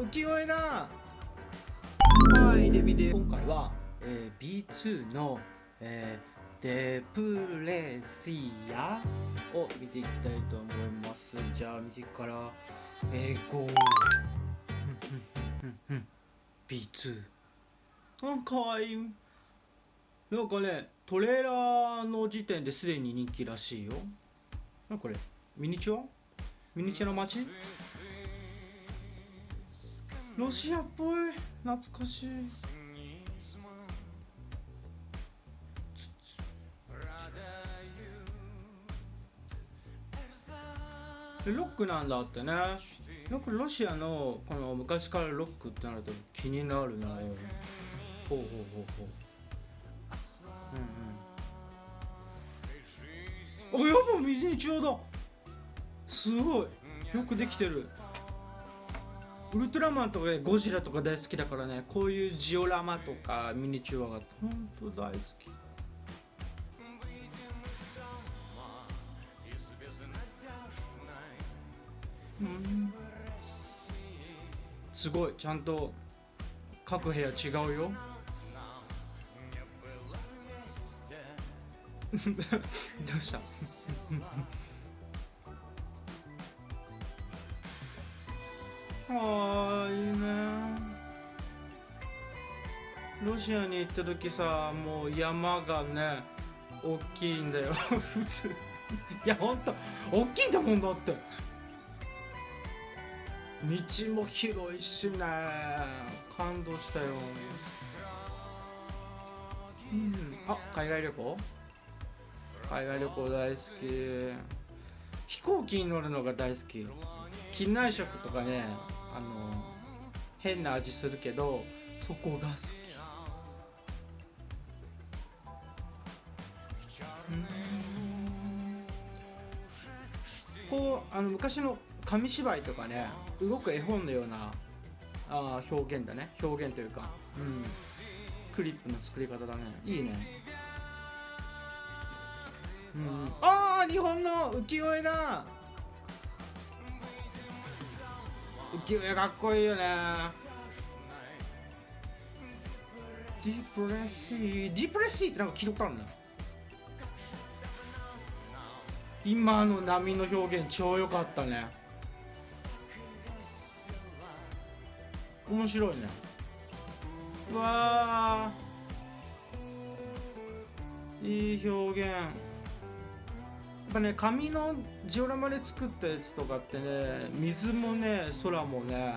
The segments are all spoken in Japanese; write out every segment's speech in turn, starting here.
浮世絵だ。はいレビで。今回は、えー、B2 の、えー、デプレシアを見ていきたいと思います。じゃあ右から英語 B2 あかいなんかねトレーラーの時点ですでに人気らしいよ。なこれミニチュア？ミニチュアの街？ロシアっぽい。懐かしい。ロックなんだってね。よくロシアのこの昔からロックってなると気になるなほうほうほうほう。うんうん。あやっぱミニチュアだ。すごい。よくできてる。ウルトラマンとかゴジラとか大好きだからねこういうジオラマとかミニチュアが本当大好き。うん。すごいちゃんと各部屋違うよ。どうした？ああいいね。ロシアに行った時さもう山がね大きいんだよ。普通いやほんと大きいんだもんだって。道も広いしね。感動したよ。うん。あ海外旅行？海外旅行大好き。飛行機に乗るのが大好き。機内食とかねあの変な味するけどそこが好き。こうあの昔の紙芝居とかね動く絵本のようなあ表現だね。表現というか、うん、クリップの作り方だね。いいね、うん、ああ日本の浮世絵だ。浮世絵かっこいいよね。ディプレッシーディプレッシーってなんか聞いとあるんだ。今の波の表現超良かったね。面白いね。うわいい表現。ぱね紙のジオラマで作ったやつとかってね水もね空もね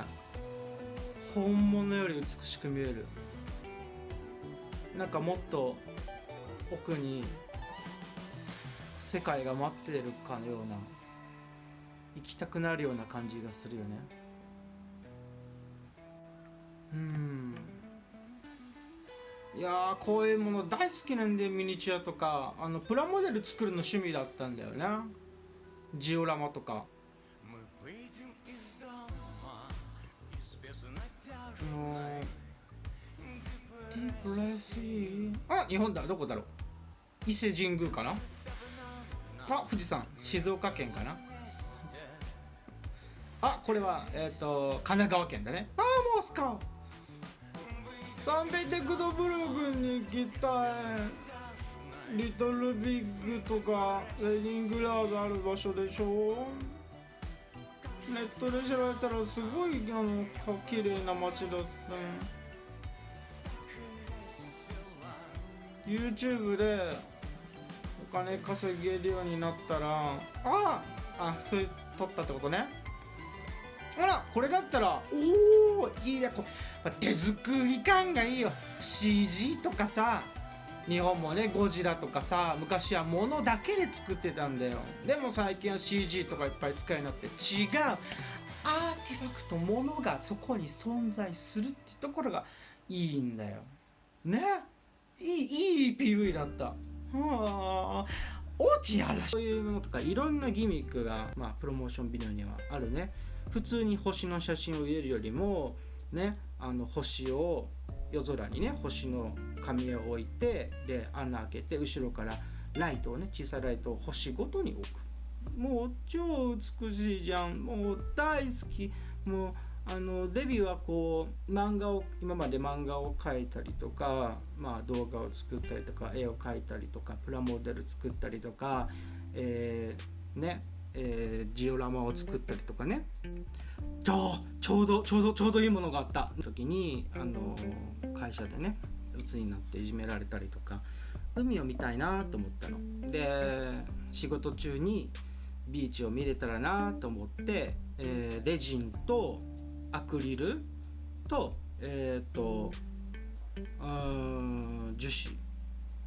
本物より美しく見える。なんかもっと奥に世界が待ってるかのような行きたくなるような感じがするよね。うん。いやこういうもの大好きなんでミニチュアとかあのプラモデル作るの趣味だったんだよね。ジオラマとか。あ日本だ。どこだろう。伊勢神宮かな。あ富士山。静岡県かな。あこれはえっ、ー、と神奈川県だね。ああモスカササンペテクトブルグに行きたいリトルビッグとかレニングラードある場所でしょ？ネットで調べたらすごいあの綺麗な街だった YouTube でお金稼げるようになったらああそういう撮ったってことね。ほら。これだったらおおいいね。こ手作り感がいいよ。CG とかさ日本もねゴジラとかさ昔は物だけで作ってたんだよ。でも最近は CG とかいっぱい使いになって違うアーティファクト物がそこに存在するってところがいいんだよ。ね。いいいい PV だった。はあ。落ちやらそういうものとかいろんなギミックが、まあ、プロモーションビデオにはあるね普通に星の写真を入れるよりもねあの星を夜空にね星の紙を置いてで穴開けて後ろからライトをね小さいライトを星ごとに置く。もう超美しいじゃん。もう大好き。もうあのデビューはこう漫画を今まで漫画を描いたりとか、まあ、動画を作ったりとか絵を描いたりとかプラモデル作ったりとか、えーねえージオラマを作ったりとかね。ちょちょうどちょうどちょうどいいものがあった。時にあの会社でね鬱になっていじめられたりとか海を見たいなと思ったの。で仕事中にビーチを見れたらなと思って、えーレジンとアクリルとえっ、とうん樹脂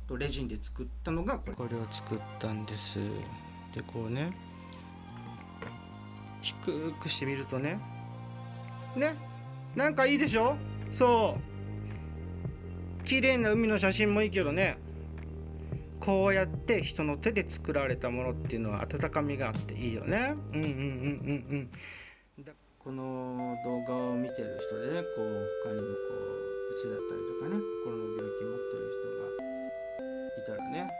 とレジンで作ったのがこれ。これを作ったんです。でこうね低くしてみるとねねなんかいいでしょ？そう。綺麗な海の写真もいいけどね。こうやって人の手で作られたものっていうのは温かみがあっていいよね。うんうんうんうんうん。だこの動画を見てる人でねこう他にもこううつだったりとかね心の病気持ってる人がいたらね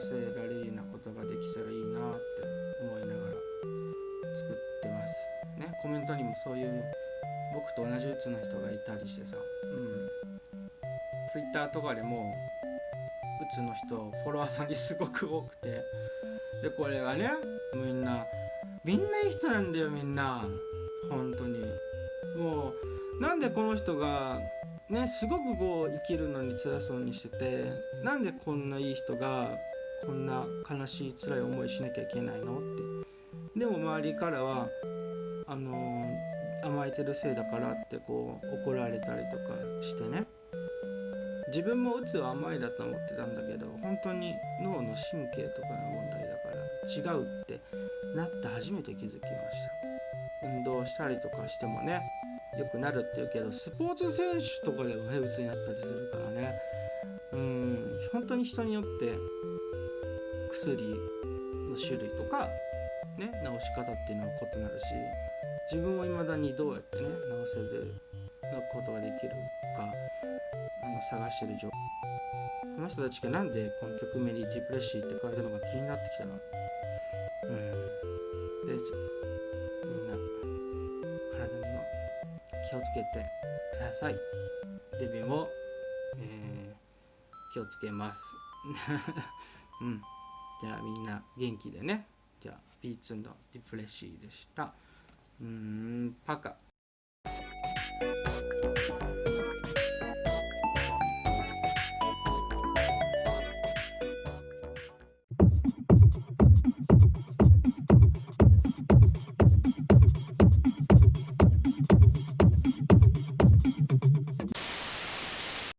せられるようなことができたらいいなって思いながら作ってます。ねコメントにもそういう僕と同じうつの人がいたりしてさ。うん。ツイッターとかでもうつの人フォロワーさんにすごく多くて。でこれがねみんなみんないい人なんだよみんな。本当に。もうなんでこの人がねすごくこう生きるのに辛そうにしててなんでこんないい人がこんな悲しい辛い思いしなきゃいけないの？って。でも周りからはあの甘えてるせいだからってこう怒られたりとかしてね。自分もうつは甘いだと思ってたんだけど本当に脳の神経とかの問題だから違うってなって初めて気づきました。運動したりとかしてもね良くなるって言うけどスポーツ選手とかでもねうつになったりするからね。うん本当に人によって薬の種類とかね治し方っていうのは異なるし自分を未だにどうやってね治せることができるかあの探してる状況。この人たちがなんでこの曲名にディプレッシーって書いてるのか気になってきたなうん。でみんな体には気をつけてください。デビューも、えー気をつけます。うん。じゃあみんな元気でね。じゃあピーツのディプレッシーでした。うーんパカ。